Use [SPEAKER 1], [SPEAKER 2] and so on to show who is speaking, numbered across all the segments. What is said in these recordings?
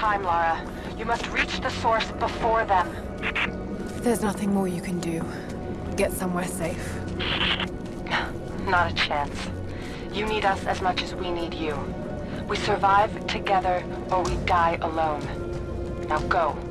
[SPEAKER 1] time, Lara. You must reach the source before them.
[SPEAKER 2] There's nothing more you can do. Get somewhere safe.
[SPEAKER 1] Not a chance. You need us as much as we need you. We survive together, or we die alone. Now go.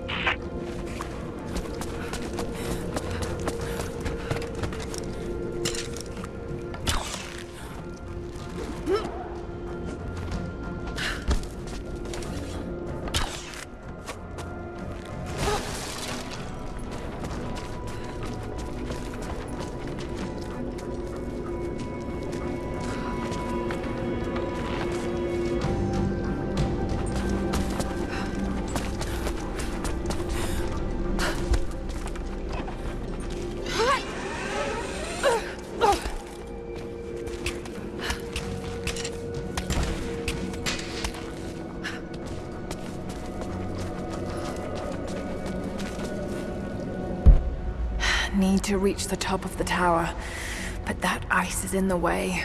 [SPEAKER 2] To reach the top of the tower, but that ice is in the way.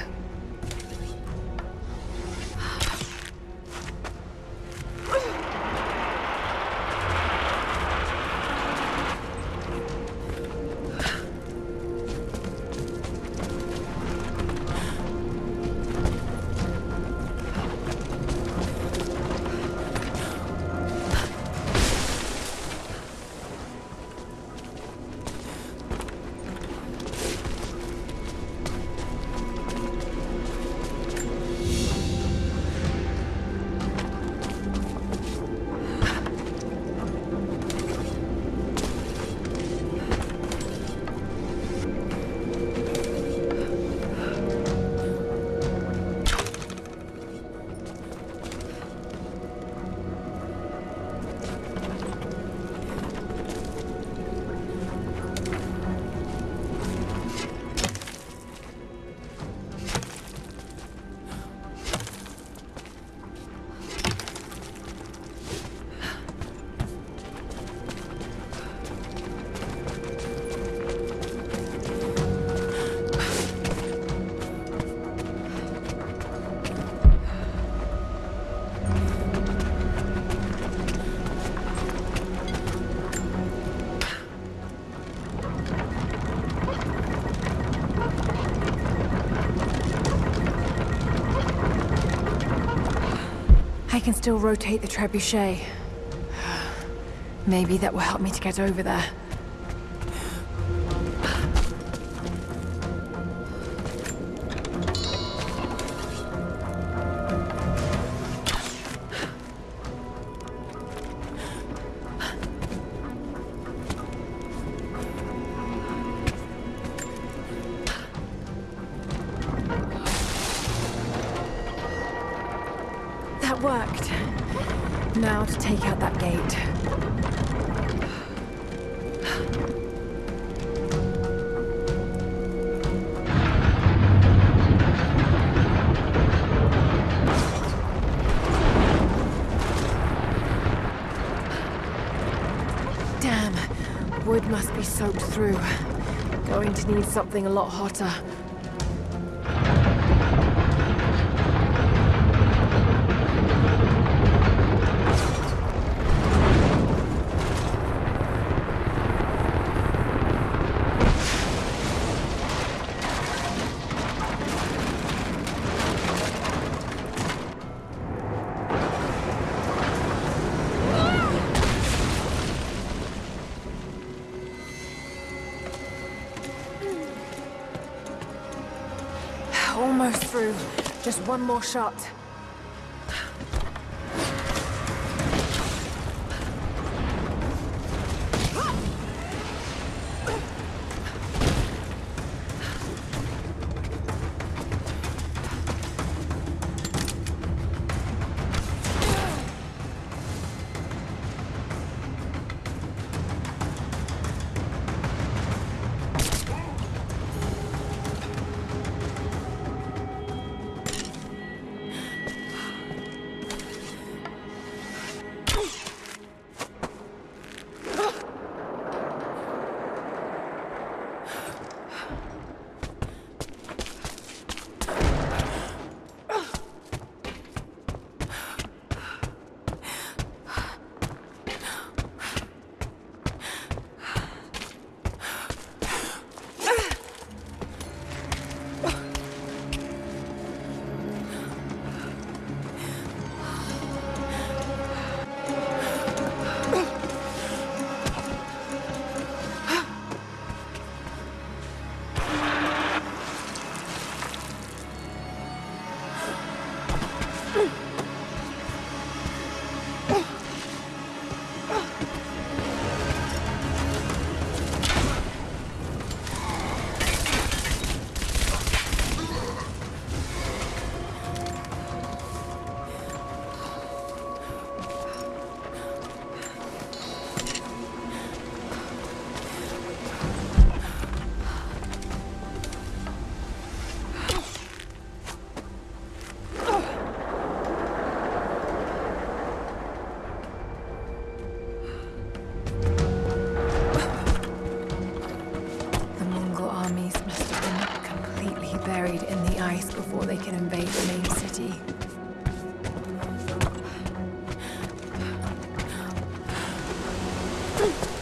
[SPEAKER 2] Can still rotate the trebuchet. Maybe that will help me to get over there. Worked. Now to take out that gate. Damn, wood must be soaked through. Going to need something a lot hotter. Through. Just one more shot. Hmm.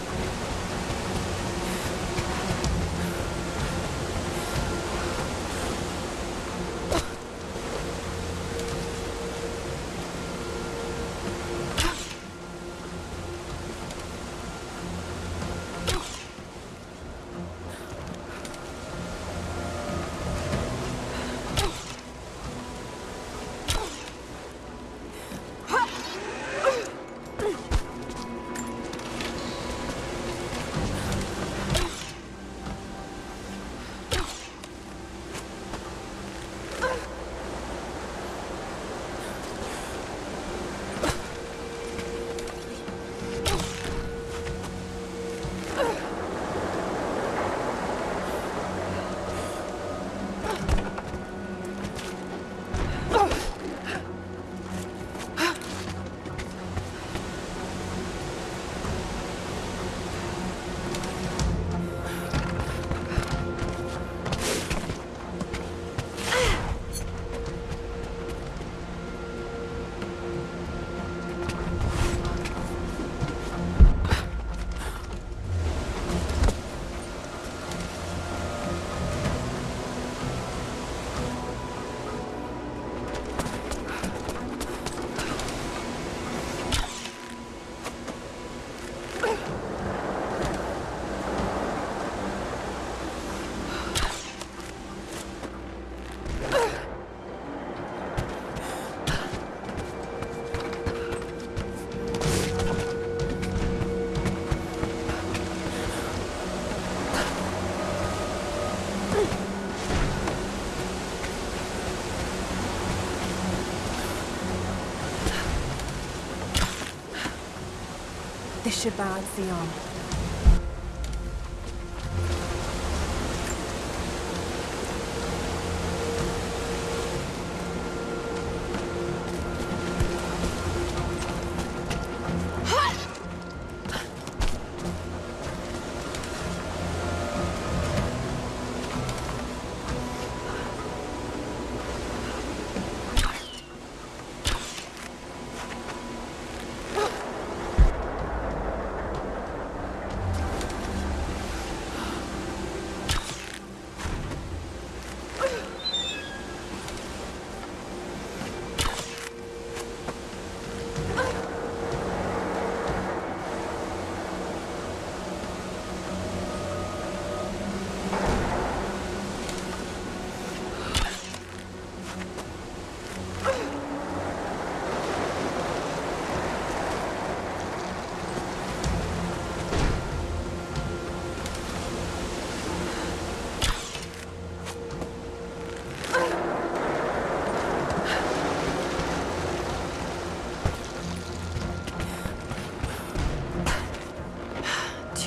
[SPEAKER 2] This should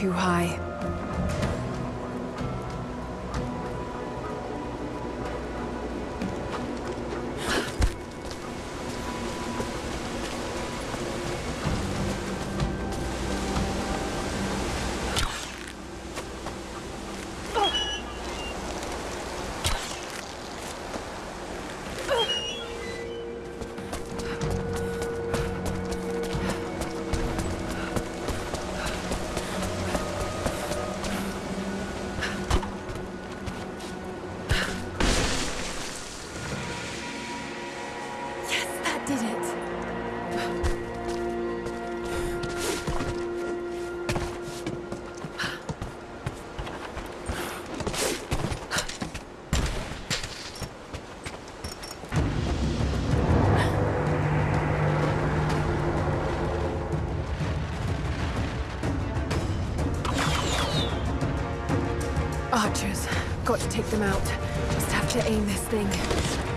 [SPEAKER 2] Too high. Got to take them out. Just have to aim this thing.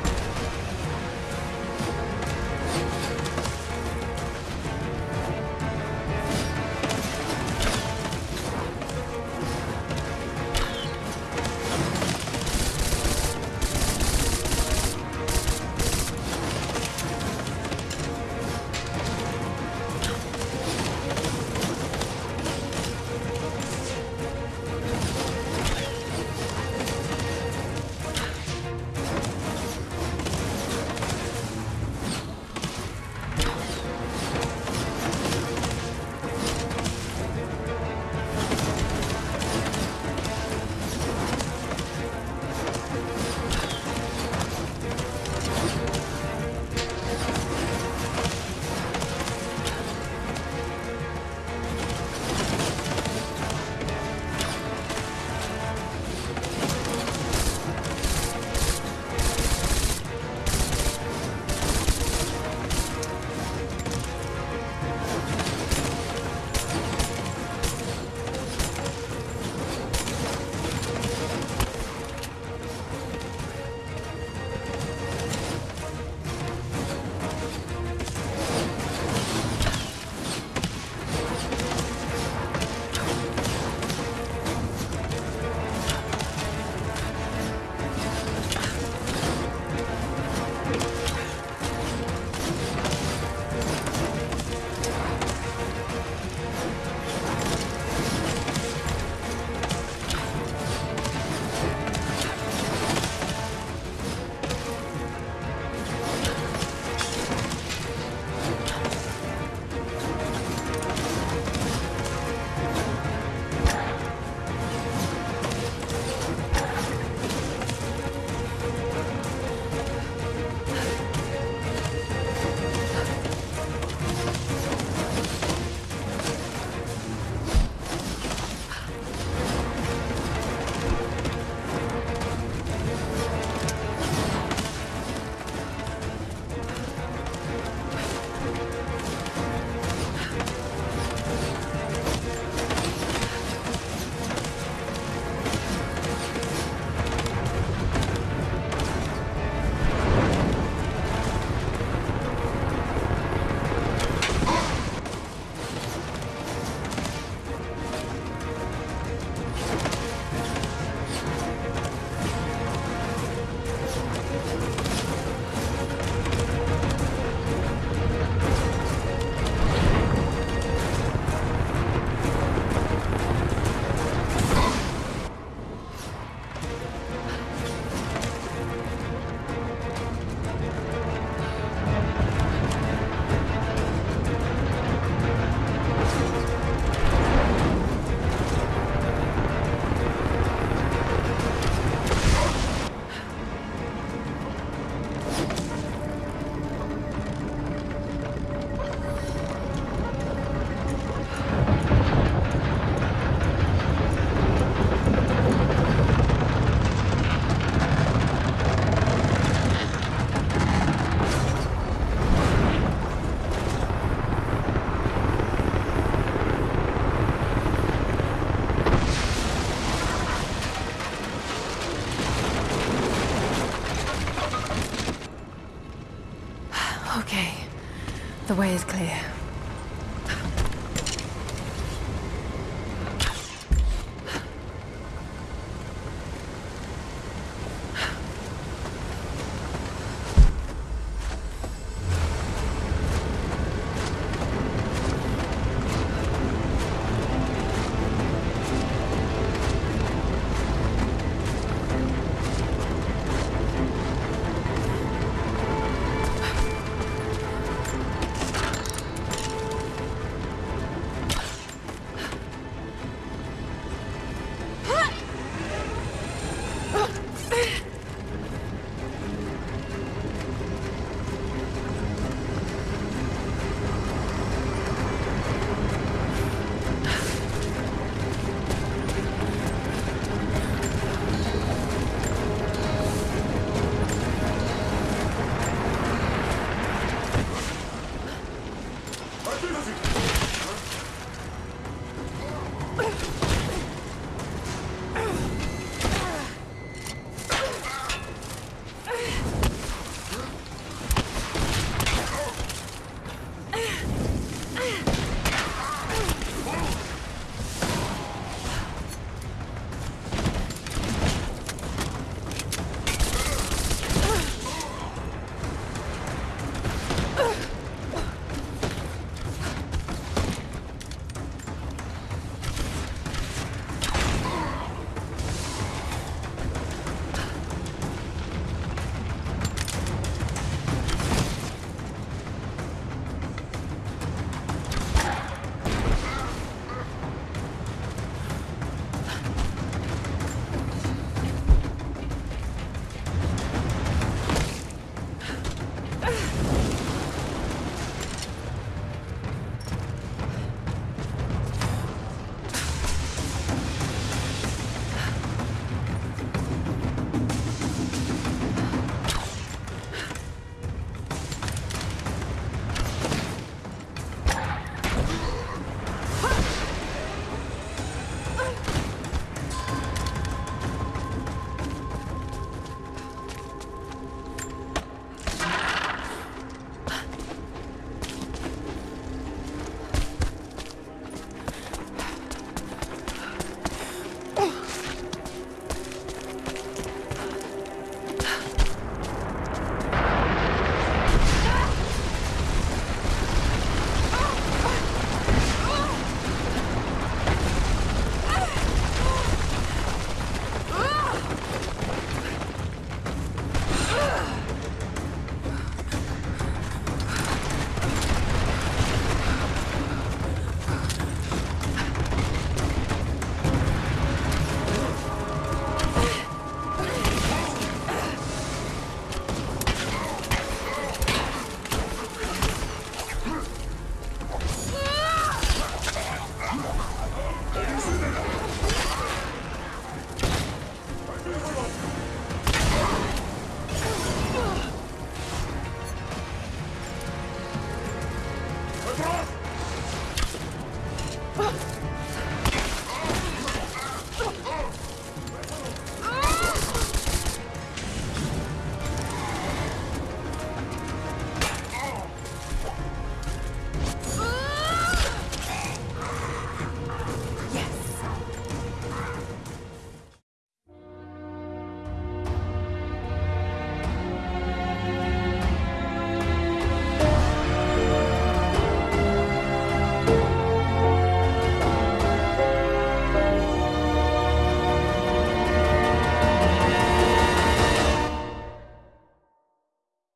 [SPEAKER 2] The way is clear.